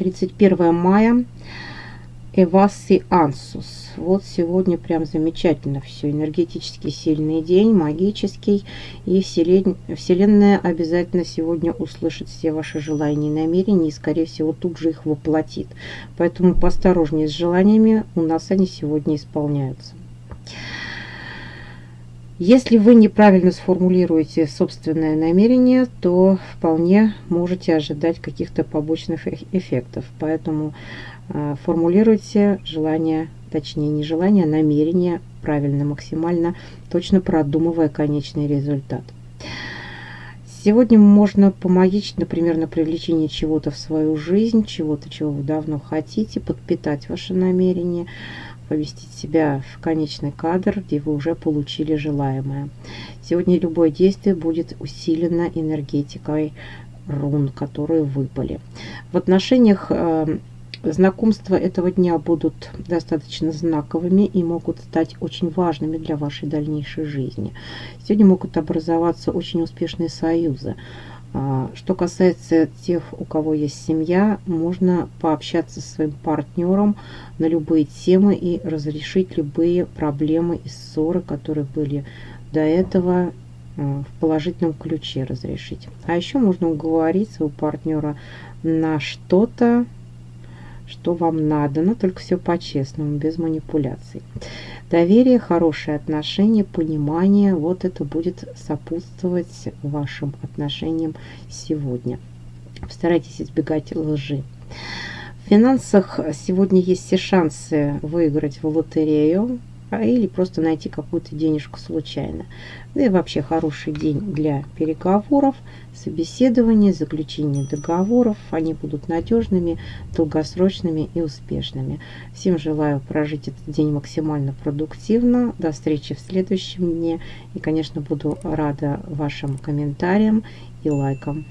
31 мая. Эваси Ансус. Вот сегодня прям замечательно все. Энергетически сильный день, магический. И Вселенная обязательно сегодня услышит все ваши желания и намерения. И, скорее всего, тут же их воплотит. Поэтому посторожнее с желаниями. У нас они сегодня исполняются. Если вы неправильно сформулируете собственное намерение, то вполне можете ожидать каких-то побочных эффектов. Поэтому э, формулируйте желание, точнее не желание, а намерение правильно, максимально точно продумывая конечный результат. Сегодня можно помогить, например, на привлечение чего-то в свою жизнь, чего-то, чего вы давно хотите, подпитать ваше намерение – поместить себя в конечный кадр, где вы уже получили желаемое. Сегодня любое действие будет усилено энергетикой рун, которые выпали. В отношениях э, знакомства этого дня будут достаточно знаковыми и могут стать очень важными для вашей дальнейшей жизни. Сегодня могут образоваться очень успешные союзы. А, что касается тех, у кого есть семья, можно пообщаться со своим партнером на любые темы и разрешить любые проблемы и ссоры, которые были до этого а, в положительном ключе разрешить. А еще можно уговорить своего партнера на что-то, что вам надо, но только все по-честному, без манипуляций. Доверие, хорошие отношения, понимание, вот это будет сопутствовать вашим отношениям сегодня. Старайтесь избегать лжи. В финансах сегодня есть все шансы выиграть в лотерею, или просто найти какую-то денежку случайно. Да и вообще хороший день для переговоров, собеседования, заключения договоров. Они будут надежными, долгосрочными и успешными. Всем желаю прожить этот день максимально продуктивно. До встречи в следующем дне. И, конечно, буду рада вашим комментариям и лайкам.